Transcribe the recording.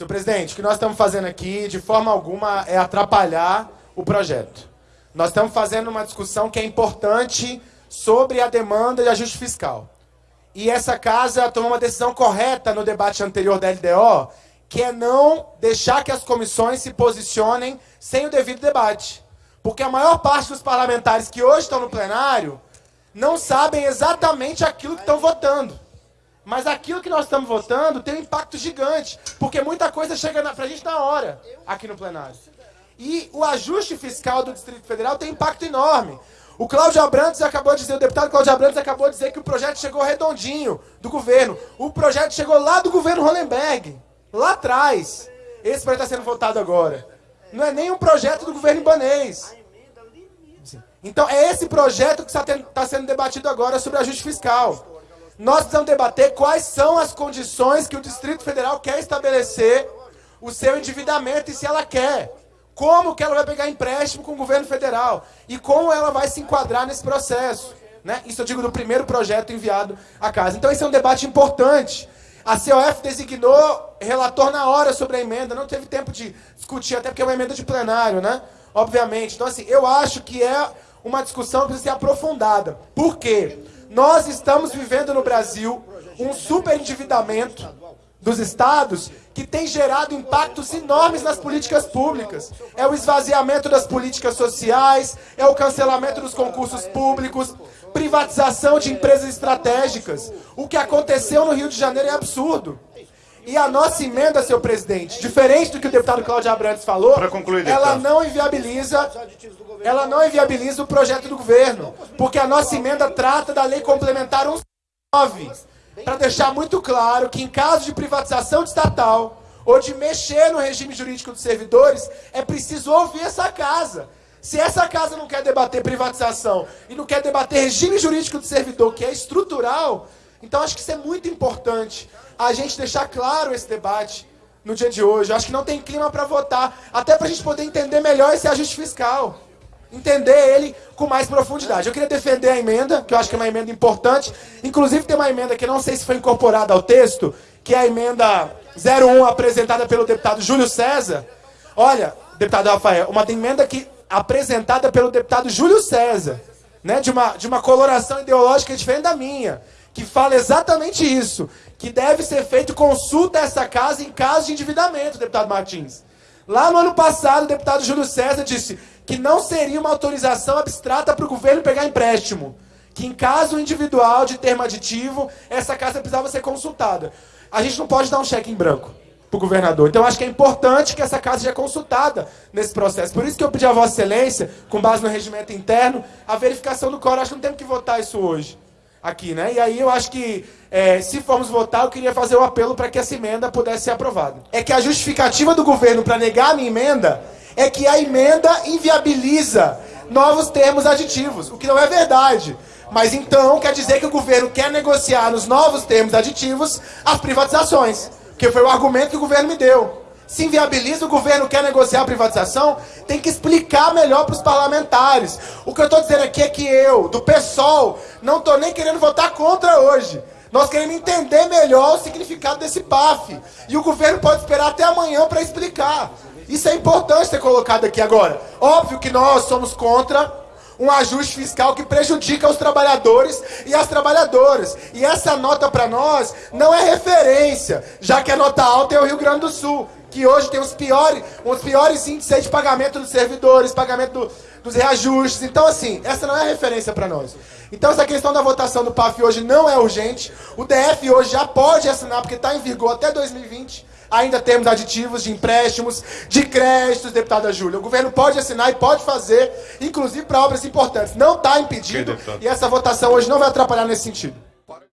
Senhor presidente, o que nós estamos fazendo aqui, de forma alguma, é atrapalhar o projeto. Nós estamos fazendo uma discussão que é importante sobre a demanda de ajuste fiscal. E essa casa tomou uma decisão correta no debate anterior da LDO, que é não deixar que as comissões se posicionem sem o devido debate. Porque a maior parte dos parlamentares que hoje estão no plenário não sabem exatamente aquilo que estão votando. Mas aquilo que nós estamos votando tem um impacto gigante, porque muita coisa chega para a gente na hora, aqui no plenário. E o ajuste fiscal do Distrito Federal tem impacto enorme. O Cláudio Abrantes acabou de dizer, o deputado Cláudio Abrantes acabou de dizer que o projeto chegou redondinho do governo. O projeto chegou lá do governo Hollenberg, lá atrás. Esse projeto está sendo votado agora. Não é nem um projeto do governo ibanês. Então é esse projeto que está, está sendo debatido agora sobre ajuste fiscal. Nós precisamos debater quais são as condições que o Distrito Federal quer estabelecer o seu endividamento e se ela quer. Como que ela vai pegar empréstimo com o governo federal e como ela vai se enquadrar nesse processo. Né? Isso eu digo do primeiro projeto enviado à casa. Então esse é um debate importante. A COF designou relator na hora sobre a emenda, não teve tempo de discutir, até porque é uma emenda de plenário, né? Obviamente. Então, assim, eu acho que é uma discussão que precisa ser aprofundada. Por quê? Nós estamos vivendo no Brasil um superendividamento dos estados que tem gerado impactos enormes nas políticas públicas. É o esvaziamento das políticas sociais, é o cancelamento dos concursos públicos, privatização de empresas estratégicas. O que aconteceu no Rio de Janeiro é absurdo. E a nossa emenda, senhor presidente, diferente do que o deputado Cláudio Abrantes falou, concluir, ela não inviabiliza ela não inviabiliza o projeto do governo, porque a nossa emenda trata da lei complementar 109, para deixar muito claro que em caso de privatização de estatal ou de mexer no regime jurídico dos servidores, é preciso ouvir essa casa. Se essa casa não quer debater privatização e não quer debater regime jurídico do servidor, que é estrutural, então acho que isso é muito importante a gente deixar claro esse debate no dia de hoje. Acho que não tem clima para votar, até para a gente poder entender melhor esse ajuste fiscal. Entender ele com mais profundidade. Eu queria defender a emenda, que eu acho que é uma emenda importante. Inclusive tem uma emenda que não sei se foi incorporada ao texto, que é a emenda 01 apresentada pelo deputado Júlio César. Olha, deputado Rafael, uma emenda que apresentada pelo deputado Júlio César, né, de uma de uma coloração ideológica diferente da minha que fala exatamente isso, que deve ser feito consulta a essa casa em caso de endividamento, deputado Martins. Lá no ano passado, o deputado Júlio César disse que não seria uma autorização abstrata para o governo pegar empréstimo, que em caso individual de termo aditivo, essa casa precisava ser consultada. A gente não pode dar um cheque em branco para o governador. Então, acho que é importante que essa casa seja consultada nesse processo. Por isso que eu pedi a Vossa Excelência, com base no regimento interno, a verificação do coro. Acho que não temos que votar isso hoje aqui, né? E aí eu acho que, é, se formos votar, eu queria fazer o um apelo para que essa emenda pudesse ser aprovada. É que a justificativa do governo para negar a minha emenda é que a emenda inviabiliza novos termos aditivos, o que não é verdade. Mas então quer dizer que o governo quer negociar nos novos termos aditivos as privatizações, que foi o argumento que o governo me deu se inviabiliza, o governo quer negociar a privatização, tem que explicar melhor para os parlamentares. O que eu estou dizendo aqui é que eu, do PSOL, não estou nem querendo votar contra hoje. Nós queremos entender melhor o significado desse PAF. E o governo pode esperar até amanhã para explicar. Isso é importante ser colocado aqui agora. Óbvio que nós somos contra um ajuste fiscal que prejudica os trabalhadores e as trabalhadoras. E essa nota para nós não é referência, já que a nota alta é o Rio Grande do Sul que hoje tem os piores, os piores índices de pagamento dos servidores, pagamento do, dos reajustes. Então, assim, essa não é referência para nós. Então, essa questão da votação do PAF hoje não é urgente. O DF hoje já pode assinar, porque está em vigor até 2020. Ainda temos aditivos de empréstimos, de créditos, deputada Júlia. O governo pode assinar e pode fazer, inclusive para obras importantes. Não está impedido e essa votação hoje não vai atrapalhar nesse sentido.